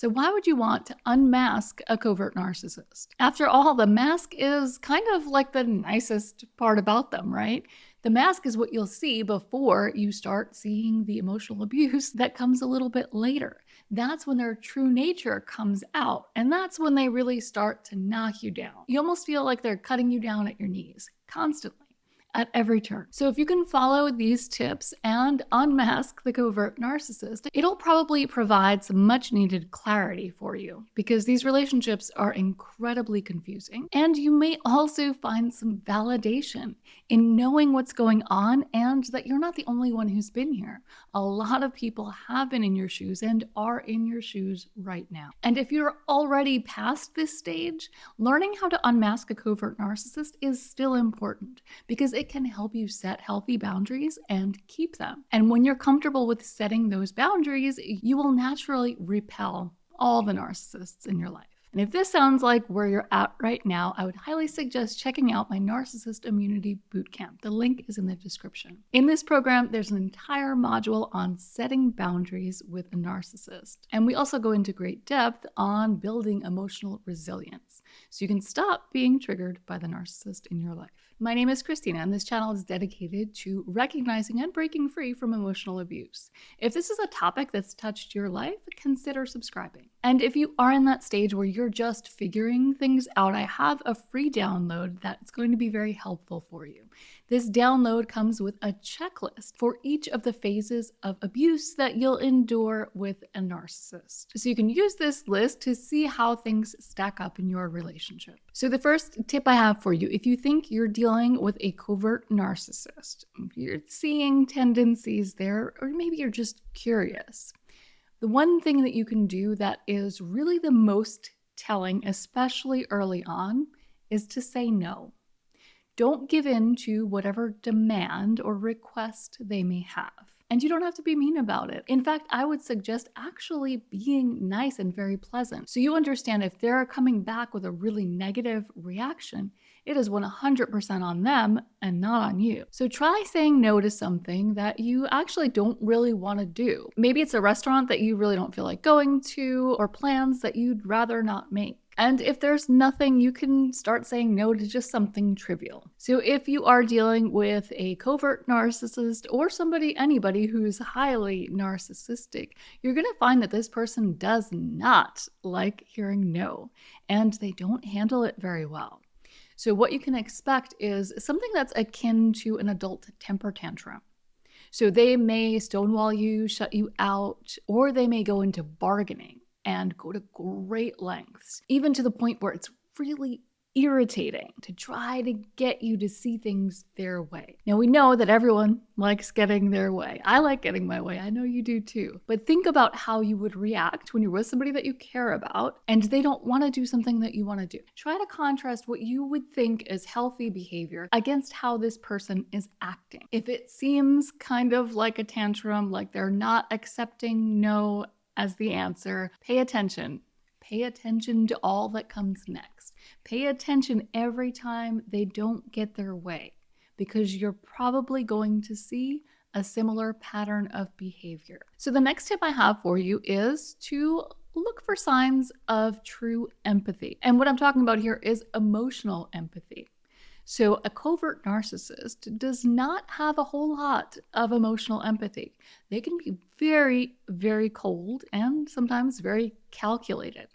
So why would you want to unmask a covert narcissist? After all, the mask is kind of like the nicest part about them, right? The mask is what you'll see before you start seeing the emotional abuse that comes a little bit later. That's when their true nature comes out, and that's when they really start to knock you down. You almost feel like they're cutting you down at your knees constantly at every turn. So if you can follow these tips and unmask the covert narcissist, it'll probably provide some much needed clarity for you because these relationships are incredibly confusing. And you may also find some validation in knowing what's going on and that you're not the only one who's been here. A lot of people have been in your shoes and are in your shoes right now. And if you're already past this stage, learning how to unmask a covert narcissist is still important because it can help you set healthy boundaries and keep them. And when you're comfortable with setting those boundaries, you will naturally repel all the narcissists in your life. And if this sounds like where you're at right now, I would highly suggest checking out my Narcissist Immunity Bootcamp. The link is in the description. In this program, there's an entire module on setting boundaries with a narcissist. And we also go into great depth on building emotional resilience so you can stop being triggered by the narcissist in your life. My name is Christina, and this channel is dedicated to recognizing and breaking free from emotional abuse. If this is a topic that's touched your life, consider subscribing. And if you are in that stage where you're just figuring things out, I have a free download that's going to be very helpful for you. This download comes with a checklist for each of the phases of abuse that you'll endure with a narcissist. So you can use this list to see how things stack up in your relationship. So the first tip I have for you, if you think you're dealing with a covert narcissist, you're seeing tendencies there, or maybe you're just curious, the one thing that you can do that is really the most telling, especially early on, is to say no. Don't give in to whatever demand or request they may have. And you don't have to be mean about it. In fact, I would suggest actually being nice and very pleasant. So you understand if they're coming back with a really negative reaction, it is 100% on them and not on you. So try saying no to something that you actually don't really want to do. Maybe it's a restaurant that you really don't feel like going to or plans that you'd rather not make. And if there's nothing, you can start saying no to just something trivial. So if you are dealing with a covert narcissist or somebody, anybody who's highly narcissistic, you're going to find that this person does not like hearing no, and they don't handle it very well. So what you can expect is something that's akin to an adult temper tantrum. So they may stonewall you, shut you out, or they may go into bargaining and go to great lengths, even to the point where it's really irritating to try to get you to see things their way. Now, we know that everyone likes getting their way. I like getting my way. I know you do too. But think about how you would react when you're with somebody that you care about and they don't want to do something that you want to do. Try to contrast what you would think is healthy behavior against how this person is acting. If it seems kind of like a tantrum, like they're not accepting no as the answer, pay attention. Pay attention to all that comes next. Pay attention every time they don't get their way because you're probably going to see a similar pattern of behavior. So the next tip I have for you is to look for signs of true empathy. And what I'm talking about here is emotional empathy. So, a covert narcissist does not have a whole lot of emotional empathy. They can be very, very cold and sometimes very calculated.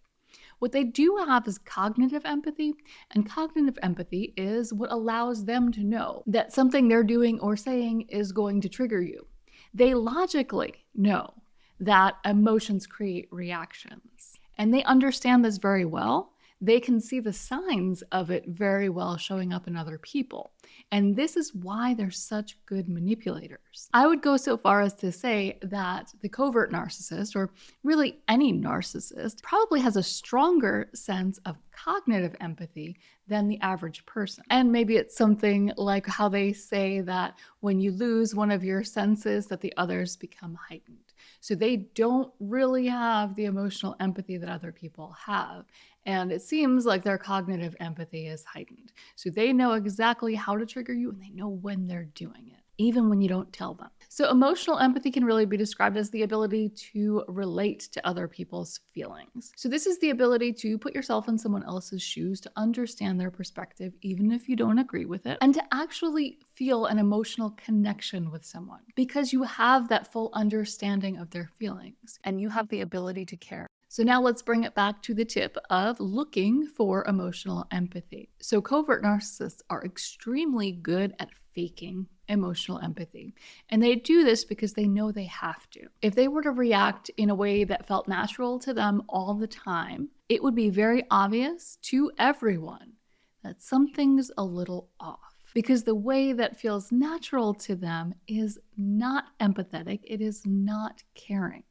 What they do have is cognitive empathy, and cognitive empathy is what allows them to know that something they're doing or saying is going to trigger you. They logically know that emotions create reactions, and they understand this very well they can see the signs of it very well showing up in other people. And this is why they're such good manipulators. I would go so far as to say that the covert narcissist, or really any narcissist, probably has a stronger sense of cognitive empathy than the average person. And maybe it's something like how they say that when you lose one of your senses that the others become heightened. So they don't really have the emotional empathy that other people have. And it seems like their cognitive empathy is heightened. So they know exactly how to trigger you and they know when they're doing it. even when you don't tell them. So, emotional empathy can really be described as the ability to relate to other people's feelings. So, this is the ability to put yourself in someone else's shoes, to understand their perspective, even if you don't agree with it, and to actually feel an emotional connection with someone because you have that full understanding of their feelings and you have the ability to care. So now let's bring it back to the tip of looking for emotional empathy. So covert narcissists are extremely good at faking emotional empathy. And they do this because they know they have to. If they were to react in a way that felt natural to them all the time, it would be very obvious to everyone that something's a little off. Because the way that feels natural to them is not empathetic, it is not caring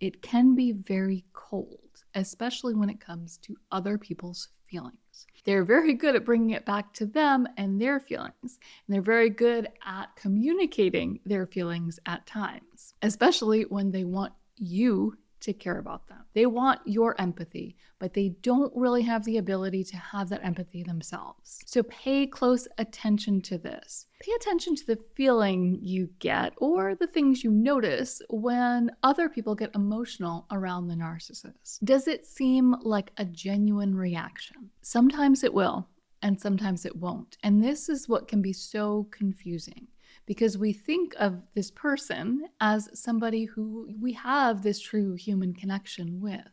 it can be very cold, especially when it comes to other people's feelings. They're very good at bringing it back to them and their feelings. And they're very good at communicating their feelings at times, especially when they want you to care about them. They want your empathy, but they don't really have the ability to have that empathy themselves. So pay close attention to this. Pay attention to the feeling you get or the things you notice when other people get emotional around the narcissist. Does it seem like a genuine reaction? Sometimes it will, and sometimes it won't. And this is what can be so confusing because we think of this person as somebody who we have this true human connection with.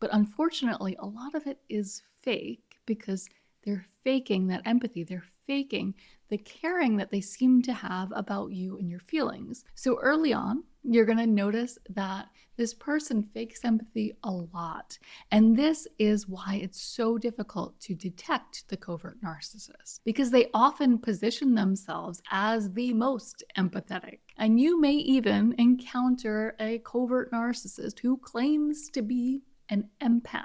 But unfortunately, a lot of it is fake because they're faking that empathy. They're faking the caring that they seem to have about you and your feelings. So early on, you're going to notice that this person fakes empathy a lot. And this is why it's so difficult to detect the covert narcissist because they often position themselves as the most empathetic. And you may even encounter a covert narcissist who claims to be an empath,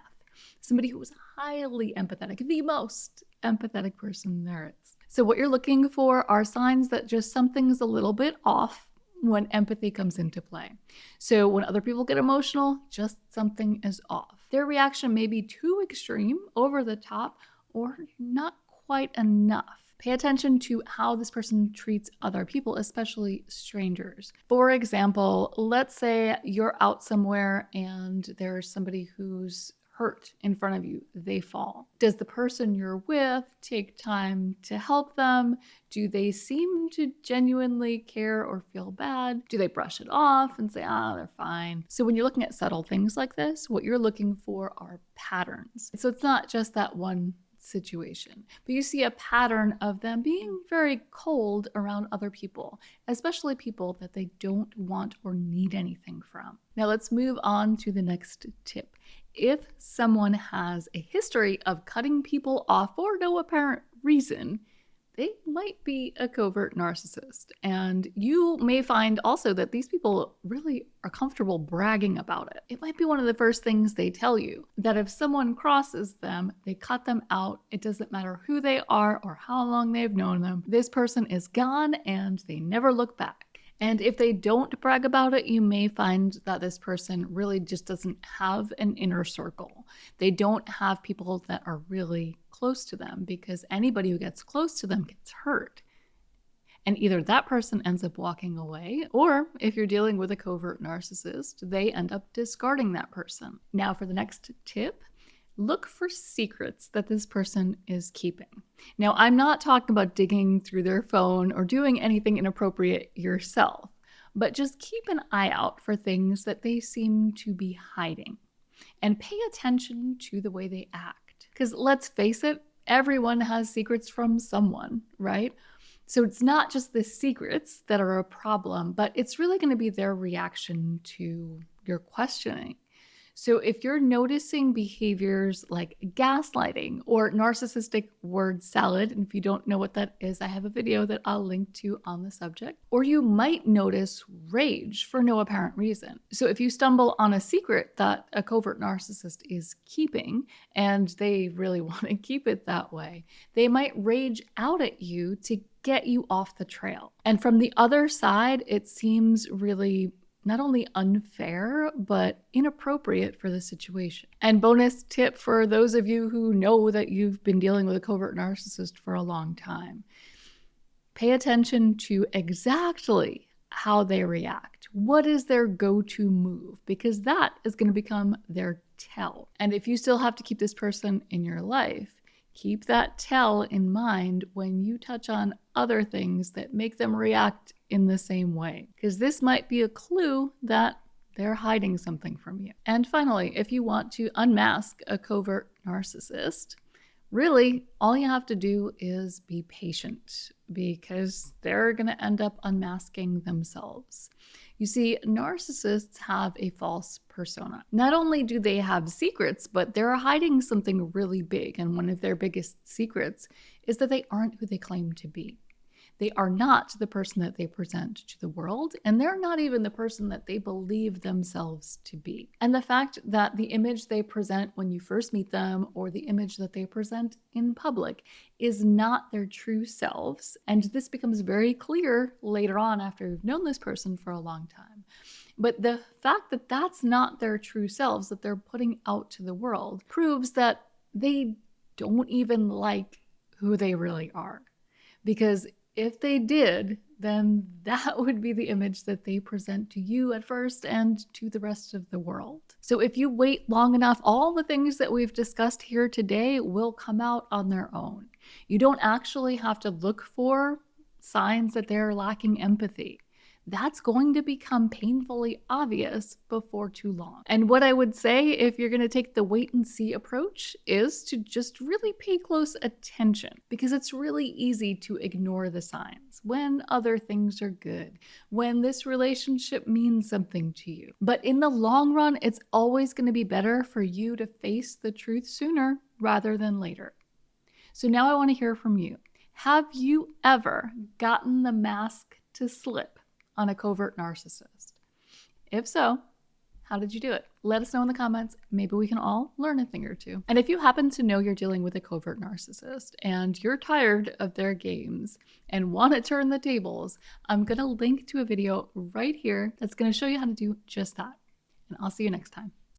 somebody who is highly empathetic, the most empathetic person there is. So, what you're looking for are signs that just something's a little bit off when empathy comes into play. So, when other people get emotional, just something is off. Their reaction may be too extreme, over the top, or not quite enough. Pay attention to how this person treats other people, especially strangers. For example, let's say you're out somewhere and there's somebody who's hurt in front of you, they fall. Does the person you're with take time to help them? Do they seem to genuinely care or feel bad? Do they brush it off and say, ah, they're fine? So when you're looking at subtle things like this, what you're looking for are patterns. So it's not just that one situation. But you see a pattern of them being very cold around other people, especially people that they don't want or need anything from. Now let's move on to the next tip. If someone has a history of cutting people off for no apparent reason, they might be a covert narcissist. And you may find also that these people really are comfortable bragging about it. It might be one of the first things they tell you that if someone crosses them, they cut them out. It doesn't matter who they are or how long they've known them. This person is gone and they never look back. And if they don't brag about it, you may find that this person really just doesn't have an inner circle. They don't have people that are really close to them because anybody who gets close to them gets hurt. And either that person ends up walking away, or if you're dealing with a covert narcissist, they end up discarding that person. Now, for the next tip, look for secrets that this person is keeping. Now, I'm not talking about digging through their phone or doing anything inappropriate yourself, but just keep an eye out for things that they seem to be hiding and pay attention to the way they act. Because let's face it, everyone has secrets from someone, right? So it's not just the secrets that are a problem, but it's really going to be their reaction to your questioning. So if you're noticing behaviors like gaslighting or narcissistic word salad, and if you don't know what that is, I have a video that I'll link to on the subject, or you might notice rage for no apparent reason. So if you stumble on a secret that a covert narcissist is keeping and they really want to keep it that way, they might rage out at you to get you off the trail. And from the other side, it seems really not only unfair, but inappropriate for the situation. And bonus tip for those of you who know that you've been dealing with a covert narcissist for a long time Pay attention to exactly how they react. What is their go to move? Because that is going to become their tell. And if you still have to keep this person in your life, keep that tell in mind when you touch on other things that make them react in the same way. Because this might be a clue that they're hiding something from you. And finally, if you want to unmask a covert narcissist, really all you have to do is be patient because they're going to end up unmasking themselves. You see, narcissists have a false persona. Not only do they have secrets, but they're hiding something really big. And one of their biggest secrets is that they aren't who they claim to be. They are not the person that they present to the world, and they're not even the person that they believe themselves to be. And the fact that the image they present when you first meet them or the image that they present in public is not their true selves. And this becomes very clear later on after you've known this person for a long time. But the fact that that's not their true selves that they're putting out to the world proves that they don't even like who they really are. Because if they did, then that would be the image that they present to you at first and to the rest of the world. So if you wait long enough, all the things that we've discussed here today will come out on their own. You don't actually have to look for signs that they're lacking empathy that's going to become painfully obvious before too long. And what I would say if you're going to take the wait and see approach is to just really pay close attention because it's really easy to ignore the signs when other things are good, when this relationship means something to you. But in the long run, it's always going to be better for you to face the truth sooner rather than later. So now I want to hear from you. Have you ever gotten the mask to slip? On a covert narcissist? If so, how did you do it? Let us know in the comments. Maybe we can all learn a thing or two. And if you happen to know you're dealing with a covert narcissist and you're tired of their games and want to turn the tables, I'm going to link to a video right here that's going to show you how to do just that. And I'll see you next time.